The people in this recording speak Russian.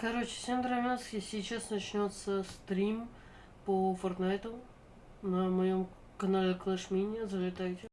Короче, всем здравия, сейчас начнется стрим по Фортнайту на моем канале Clash Mini, залетайте.